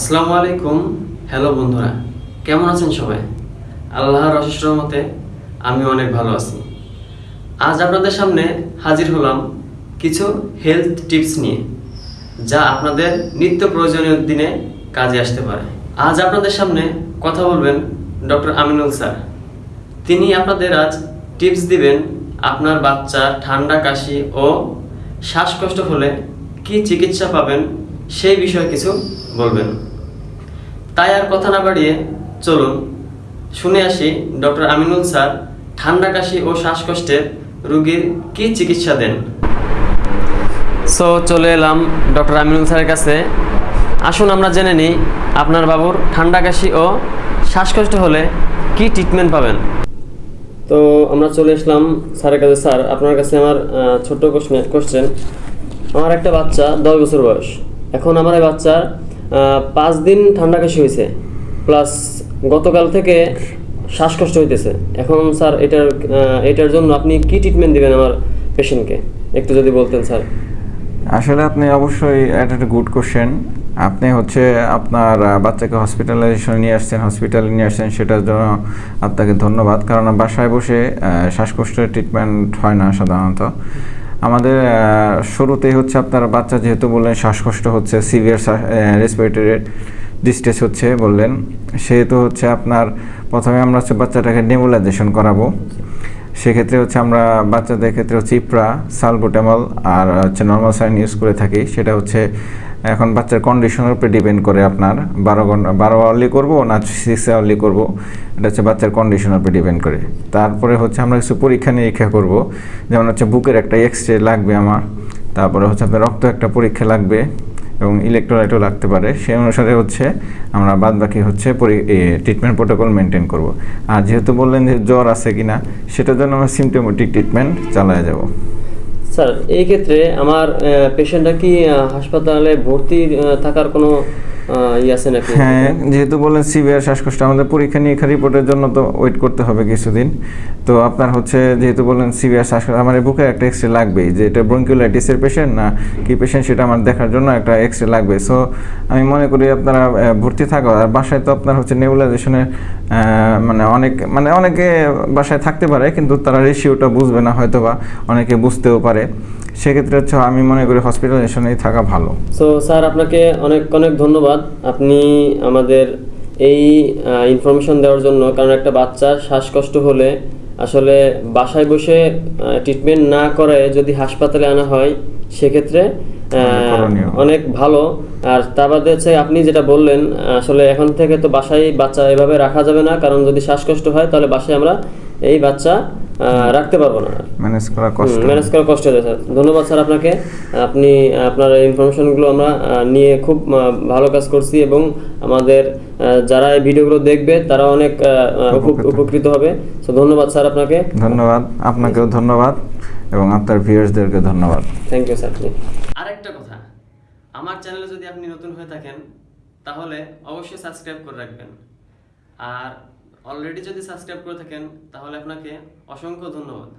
আসসালামু আলাইকুম। হ্যালো বন্ধুরা, কেমন আছেন সবাই? আল্লাহর অশেষ মতে আমি অনেক ভালো আছি। আজ আপনাদের সামনে হাজির হলাম কিছু হেলথ টিপস নিয়ে, যা আপনাদের নিত্য প্রয়োজনীয় দিনে কাজে আসতে পারে। আজ আপনাদের সামনে কথা বলবেন ডক্টর আমিনুল স্যার। তিনি আপনাদের আজ টিপস দিবেন আপনার বাচ্চা ঠান্ডা, কাশি ও শ্বাসকষ্ট হলে কি চিকিৎসা পাবেন সেই বিষয়ে কিছু বলবেন। তাই আর কথা না বাড়িয়ে চলুন, শুনে আসি ডক্টর আমিনুল স্যার ঠান্ডা কাশি ও শ্বাসকষ্টের রুগীর কি চিকিৎসা দেন। সো, চলে এলাম ডক্টর আমিনুল স্যারের কাছে। আসুন আমরা জেনে নিই আপনার বাবুর ঠান্ডা কাশি ও শ্বাসকষ্ট হলে কি ট্রিটমেন্ট পাবেন। তো, আমরা চলে আসলাম স্যারের কাছে। স্যার, আপনার কাছে আমার ছোট্ট কোশ্চেন আমার একটা বাচ্চা দশ বছর বয়স। এখন আমার এই বাচ্চার পাঁচ দিন ঠান্ডা কাশি হয়েছে প্লাস গতকাল থেকে শ্বাসকষ্ট হইতেছে। এখন স্যার এটার এটার জন্য আপনি কি ট্রিটমেন্ট দিবেন আমার পেশেন্টকে একটু যদি বলতেন স্যার। আসলে আপনি অবশ্যই এটা একটা গুড কোশ্চেন আপনি হচ্ছে আপনার বাচ্চাকে হসপিটালাইজেশন নিয়ে আসছেন হসপিটালে নিয়ে আসছেন, সেটার জন্য আপনাকে ধন্যবাদ। কারণ বাসায় বসে শ্বাসকষ্টের ট্রিটমেন্ট হয় না সাধারণত। আমাদের শুরুতেই হচ্ছে আপনার বাচ্চা যেহেতু বললেন, শ্বাসকষ্ট হচ্ছে সিভিয়ার রেসপিরেটরি ডিস্ট্রেস হচ্ছে বললেন, সেহেতু হচ্ছে আপনার প্রথমে আমরা হচ্ছে বাচ্চাটাকে নেবুলাইজেশন করাবো। সেক্ষেত্রে হচ্ছে আমরা বাচ্চাদের ক্ষেত্রে হচ্ছে ইপ্রা, সালবোটামল আর হচ্ছে নর্মাল সাইন ইউজ করে থাকি। সেটা হচ্ছে এখন বাচ্চার কন্ডিশনের উপরে ডিপেন্ড করে আপনার। বারো ঘণ্টা বারো আওয়ারলি করব না সিক্স আওয়ারলি করব? এটা হচ্ছে বাচ্চার কন্ডিশনের উপরে ডিপেন্ড করে। তারপরে হচ্ছে আমরা কিছু পরীক্ষা নিরীক্ষা করব। যেমন হচ্ছে বুকের একটা এক্স রে লাগবে আমার। তারপরে হচ্ছে আপনার রক্ত একটা পরীক্ষা লাগবে। এবং ইলেকট্রোলাইটও লাগতে পারে। সেই অনুসারে হচ্ছে আমরা বাদ বাকি হচ্ছে ট্রিটমেন্ট প্রোটোকল মেনটেন করব। আর যেহেতু বললেন যে জ্বর আছে কি না সেটার জন্য আমরা সিমটোমেটিক ট্রিটমেন্ট চালায় যাব। স্যার, এই ক্ষেত্রে আমার পেশেন্টরা কি হাসপাতালে ভর্তি থাকার কোনো হ্যাঁ যেহেতু বললেন সিভিয়ার শ্বাসকষ্ট আমাদের পরীক্ষা নিরীক্ষা রিপোর্টের জন্য তো ওয়েট করতে হবে কিছুদিন। তো আপনার হচ্ছে যেহেতু বললেন সিভিয়ার শ্বাসকষ্ট আমার বুকে একটা এক্স রে লাগবেই যে এটা ব্রঙ্কিওলাইটিসের পেশেন্ট না কি পেশেন্ট সেটা আমার দেখার জন্য একটা এক্স রে লাগবে। সো আমি মনে করি আপনারা ভর্তি থাকো। আর বাসায় তো আপনার হচ্ছে নেবুলাইজেশনের মানে অনেক মানে অনেকে বাসায় থাকতে পারে কিন্তু তারা রেশিওটা বুঝবে না হয়তো বা অনেকে বুঝতেও পারে। সেক্ষেত্রে হচ্ছে আমি মনে করি হসপিটালাইজেশনেই থাকা ভালো। সো স্যার আপনাকে অনেক অনেক ধন্যবাদ। আপনি আমাদের এই ইনফরমেশন দেওয়ার জন্য কারণ একটা বাচ্চার শ্বাসকষ্ট হলে আসলে বাসায় বসে ট্রিটমেন্ট না করে যদি হাসপাতালে আনা হয় সেক্ষেত্রে অনেক ভালো। আর তা বাদে হচ্ছে আপনি যেটা বললেন আসলে এখন থেকে তো বাসায় বাচ্চা এভাবে রাখা যাবে না কারণ যদি শ্বাসকষ্ট হয় তাহলে বাসায় আমরা এই বাচ্চা রাখতে পারব না। ম্যানেজ করা কষ্ট। ম্যানেজ করা কষ্ট হয়ে স্যার ধন্যবাদ স্যার আপনাকে। আপনি আপনার ইনফরমেশনগুলো আমরা নিয়ে খুব ভালো কাজ করছি এবং আমাদের যারা এই ভিডিওগুলো দেখবে তারা অনেক আহ, আহ, উপ- উপকৃত। উপকৃত হবে। তো ধন্যবাদ স্যার আপনাকে। ধন্যবাদ। আপনাকেও ধন্যবাদ এবং আপনার ভিউয়ার্সদেরকে ধন্যবাদ। থ্যাংক ইউ স্যার আরেকটা কথা। আমার চ্যানেলে যদি আপনি নতুন হয়ে থাকেন তাহলে অবশ্যই সাবস্ক্রাইব করে রাখবেন। আর অলরেডি যদি সাবস্ক্রাইব করে থাকেন তাহলে আপনাকে অসংখ্য ধন্যবাদ।